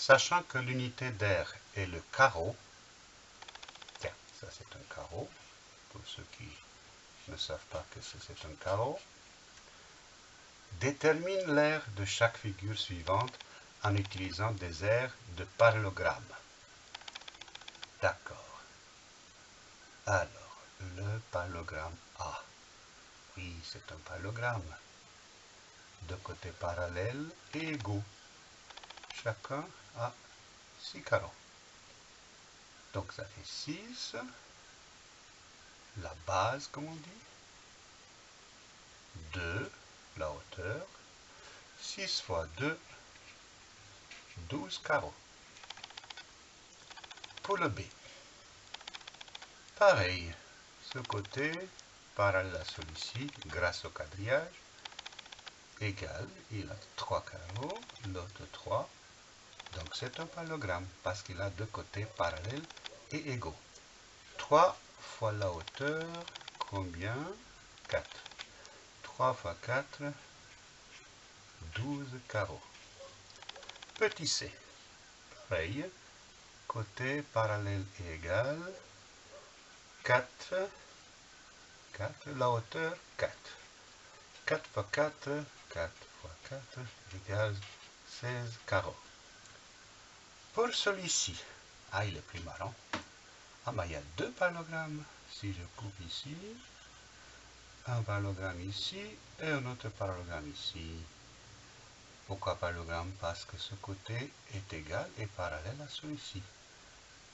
Sachant que l'unité d'air est le carreau, tiens, ça c'est un carreau, pour ceux qui ne savent pas que c'est un carreau, détermine l'air de chaque figure suivante en utilisant des aires de parallélogramme. D'accord. Alors, le parallélogramme A. Oui, c'est un parallélogramme. De côtés parallèles et égaux. Chacun a 6 carreaux. Donc ça fait 6. La base, comme on dit. 2, la hauteur. 6 fois 2, 12 carreaux. Pour le B, pareil, ce côté, parallèle à celui-ci, grâce au quadrillage, égal, il a 3 carreaux, l'autre 3, donc c'est un parallélogramme, parce qu'il a deux côtés parallèles et égaux. 3 fois la hauteur, combien? 4. 3 fois 4, 12 carreaux. Petit c, pareil, côté parallèle et égal, 4, 4, la hauteur 4. 4 fois 4, 4 fois 4 égale 16 carreaux. Pour celui-ci, ah il est plus marrant, ah ben il y a deux parallélogrammes. Si je coupe ici, un parallélogramme ici et un autre parallélogramme ici. Pourquoi parallélogramme Parce que ce côté est égal et parallèle à celui-ci.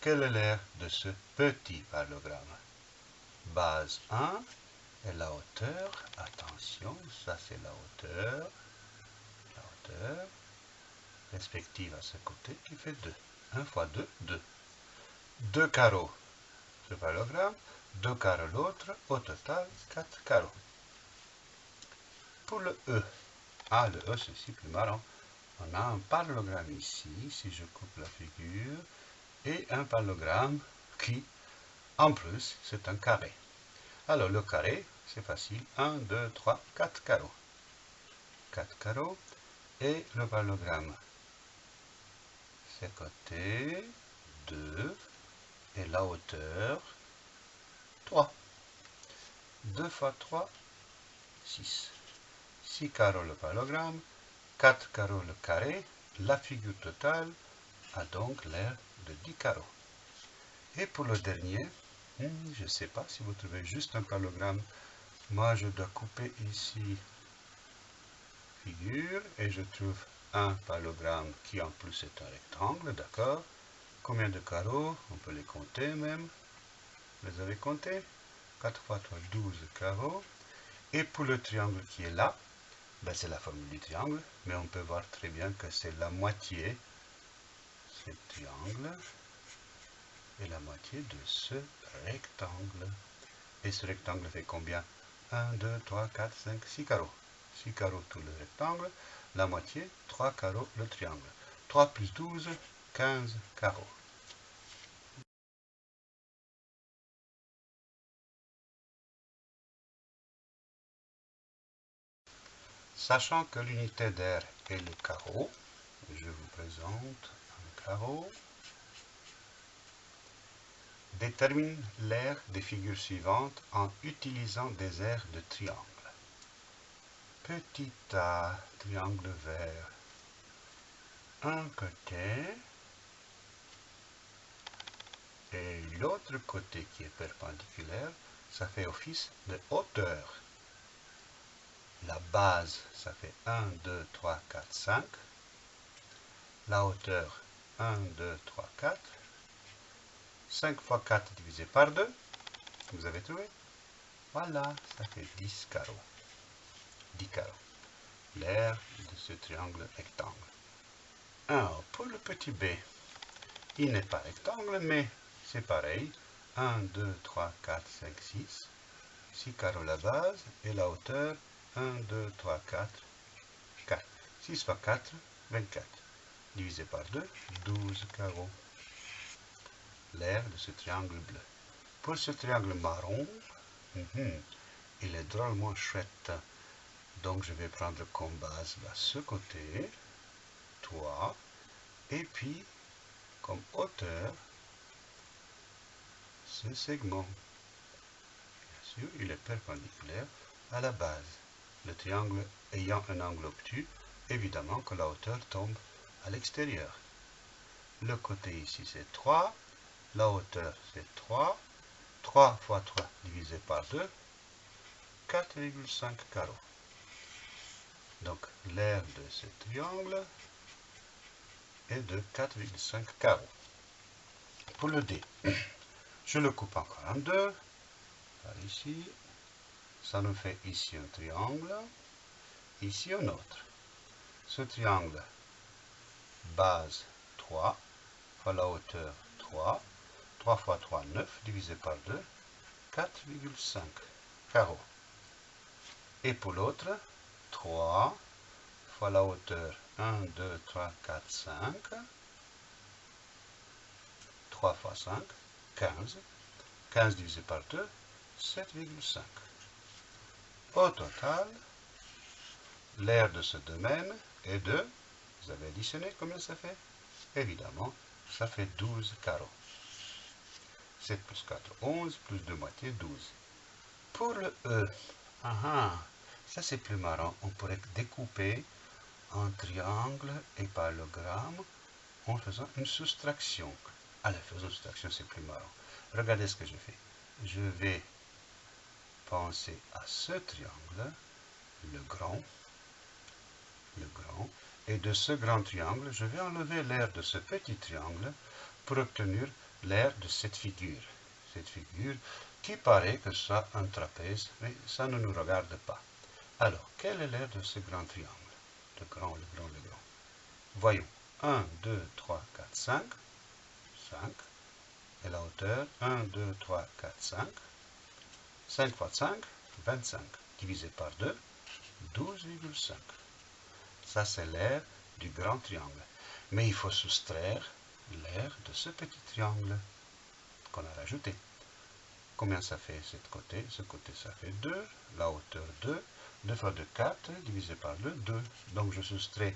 Quel est l'air de ce petit parallélogramme Base 1 et la hauteur, attention, ça c'est la hauteur, la hauteur, respective à ce côté qui fait 2. 1 fois 2, 2. 2 carreaux, ce parallélogramme, 2 carreaux l'autre, au total 4 carreaux. Pour le E, ah, le E, c'est plus marrant. On a un parallélogramme ici, si je coupe la figure, et un parallélogramme qui, en plus, c'est un carré. Alors, le carré, c'est facile. 1, 2, 3, 4 carreaux. 4 carreaux. Et le parallélogramme, c'est côté 2, et la hauteur, 3. 2 fois 3, 6. 6 carreaux le parallélogramme, 4 carreaux le carré, la figure totale a donc l'air de 10 carreaux. Et pour le dernier, hmm, je ne sais pas si vous trouvez juste un parallélogramme. Moi, je dois couper ici figure et je trouve un parallélogramme qui en plus est un rectangle, d'accord Combien de carreaux On peut les compter même. Vous les avez comptés? 4 fois 3, 12 carreaux. Et pour le triangle qui est là, ben, c'est la formule du triangle, mais on peut voir très bien que c'est la moitié, ce triangle, et la moitié de ce rectangle. Et ce rectangle fait combien? 1, 2, 3, 4, 5, 6 carreaux. 6 carreaux tout le rectangle, la moitié, 3 carreaux le triangle. 3 plus 12, 15 carreaux. Sachant que l'unité d'air est le carreau, je vous présente un carreau. Détermine l'air des figures suivantes en utilisant des aires de triangle. Petit A, triangle vert. Un côté et l'autre côté qui est perpendiculaire, ça fait office de hauteur. La base, ça fait 1, 2, 3, 4, 5. La hauteur, 1, 2, 3, 4. 5 fois 4 divisé par 2. Vous avez trouvé? Voilà, ça fait 10 carreaux. 10 carreaux. L'air de ce triangle rectangle. Alors, pour le petit b, il n'est pas rectangle, mais c'est pareil. 1, 2, 3, 4, 5, 6. 6 carreaux la base et la hauteur 1, 2, 3, 4, 4. 6 fois 4, 24. Divisé par 2, 12 carreaux. L'air de ce triangle bleu. Pour ce triangle marron, mhm, il est drôlement chouette. Donc je vais prendre comme base ce côté, 3, Et puis, comme hauteur, ce segment. Bien sûr, il est perpendiculaire à la base. Le triangle ayant un angle obtus, évidemment que la hauteur tombe à l'extérieur. Le côté ici c'est 3, la hauteur c'est 3, 3 fois 3 divisé par 2, 4,5 carreaux. Donc l'aire de ce triangle est de 4,5 carreaux. Pour le D, je le coupe encore en deux, par ici, ça nous fait ici un triangle, ici un autre. Ce triangle, base 3, fois la hauteur 3, 3 fois 3, 9, divisé par 2, 4,5 carreaux. Et pour l'autre, 3 fois la hauteur 1, 2, 3, 4, 5. 3 fois 5, 15. 15 divisé par 2, 7,5. Au total, l'aire de ce domaine est de, vous avez additionné combien ça fait? Évidemment, ça fait 12 carreaux. 7 plus 4, 11, plus 2 moitiés, 12. Pour le E, ah, ah, ça c'est plus marrant, on pourrait découper un triangle et parallélogramme en faisant une soustraction. Allez, faisons une soustraction, c'est plus marrant. Regardez ce que je fais. Je vais penser à ce triangle, le grand, le grand, et de ce grand triangle, je vais enlever l'air de ce petit triangle pour obtenir l'air de cette figure. Cette figure qui paraît que ça un trapèze, mais ça ne nous regarde pas. Alors, quel est l'air de ce grand triangle? Le grand, le grand, le grand. Voyons. 1, 2, 3, 4, 5. 5. Et la hauteur? 1, 2, 3, 4, 5. 5 fois 5, 25. Divisé par 2, 12,5. Ça, c'est l'air du grand triangle. Mais il faut soustraire l'air de ce petit triangle qu'on a rajouté. Combien ça fait ce côté? Ce côté, ça fait 2. La hauteur 2. 2 fois 2, 4. Divisé par 2, 2. Donc, je soustrais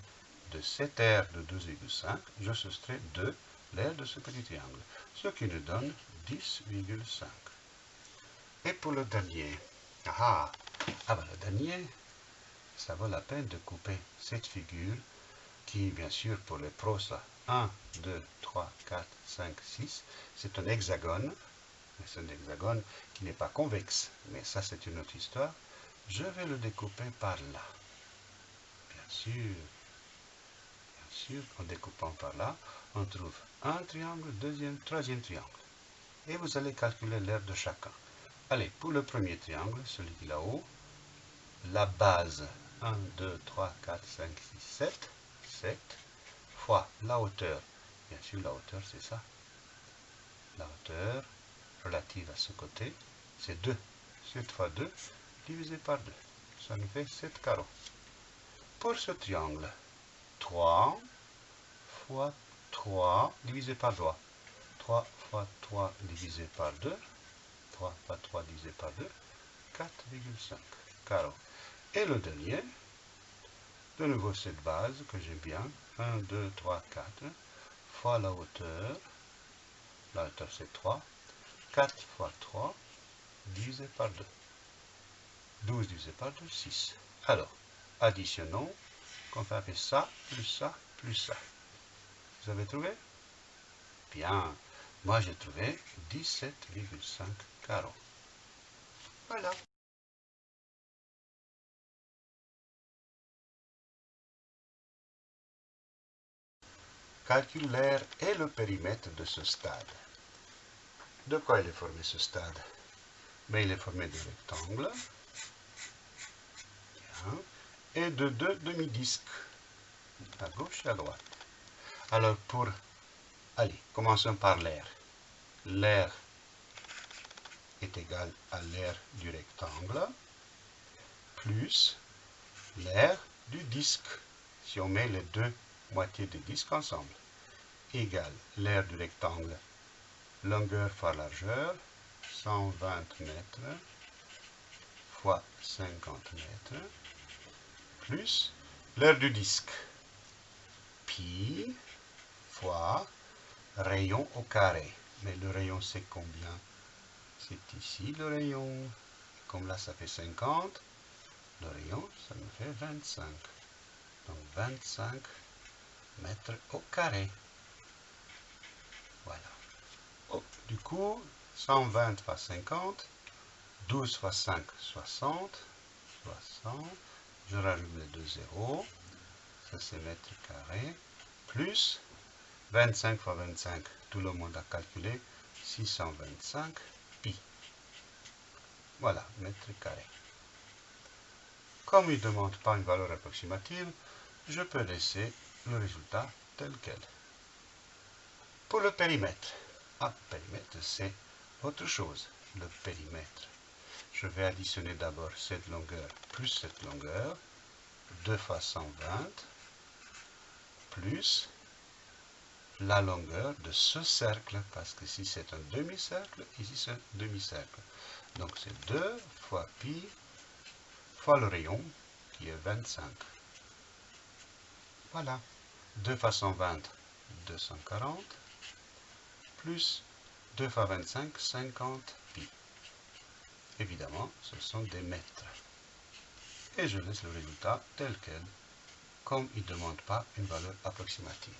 de cet air de 12,5, je soustrais 2 l'air de ce petit triangle, ce qui nous donne 10,5. Et pour le dernier, ah, ah ben le dernier, ça vaut la peine de couper cette figure qui, bien sûr, pour les pros, ça 1, 2, 3, 4, 5, 6, c'est un hexagone, c'est un hexagone qui n'est pas convexe, mais ça c'est une autre histoire. Je vais le découper par là. Bien sûr, bien sûr, en découpant par là, on trouve un triangle, deuxième, troisième triangle. Et vous allez calculer l'aire de chacun. Allez, pour le premier triangle, celui là-haut, la base 1, 2, 3, 4, 5, 6, 7, 7, fois la hauteur. Bien sûr, la hauteur, c'est ça. La hauteur relative à ce côté, c'est 2. 7 fois 2 divisé par 2. Ça nous fait 7 carreaux. Pour ce triangle, 3 fois 3 divisé par 3. 3 fois 3 divisé par 2. 3 fois 3 divisé par 2. 4,5 carreaux. Et le dernier, de nouveau cette base que j'aime bien. 1, 2, 3, 4 fois la hauteur. La hauteur c'est 3. 4 fois 3 divisé par 2. 12 divisé par 2, 6. Alors, additionnons, qu'on fait ça, plus ça, plus ça. Vous avez trouvé? Bien. Moi, j'ai trouvé 17,5 carreaux. Voilà. Calcule l'air et le périmètre de ce stade. De quoi il est formé ce stade? Mais Il est formé de rectangles et de deux demi-disques, à gauche et à droite. Alors pour... Allez, commençons par l'air. L'air est égal à l'air du rectangle plus l'air du disque. Si on met les deux moitiés du disque ensemble, égale l'air du rectangle, longueur fois largeur, 120 mètres, fois 50 mètres, plus l'air du disque, pi fois rayon au carré. Mais le rayon, c'est combien? C'est ici le rayon. Comme là, ça fait 50. Le rayon, ça me fait 25. Donc 25 mètres au carré. Voilà. Oh, du coup, 120 fois 50, 12 fois 5, 60, 60, je rajoute les deux zéros, ça c'est mètre carré, plus 25 fois 25, tout le monde a calculé, 625 pi. Voilà, mètre carré. Comme il ne demande pas une valeur approximative, je peux laisser le résultat tel quel. Pour le périmètre, ah, périmètre c'est autre chose, le périmètre. Je vais additionner d'abord cette longueur plus cette longueur, 2 fois 120, plus la longueur de ce cercle, parce que si c'est un demi-cercle, ici c'est un demi-cercle. Donc c'est 2 fois pi fois le rayon, qui est 25. Voilà. 2 fois 120, 240, plus 2 fois 25, 50 pi. Évidemment, ce sont des mètres. Et je laisse le résultat tel quel, comme il ne demande pas une valeur approximative.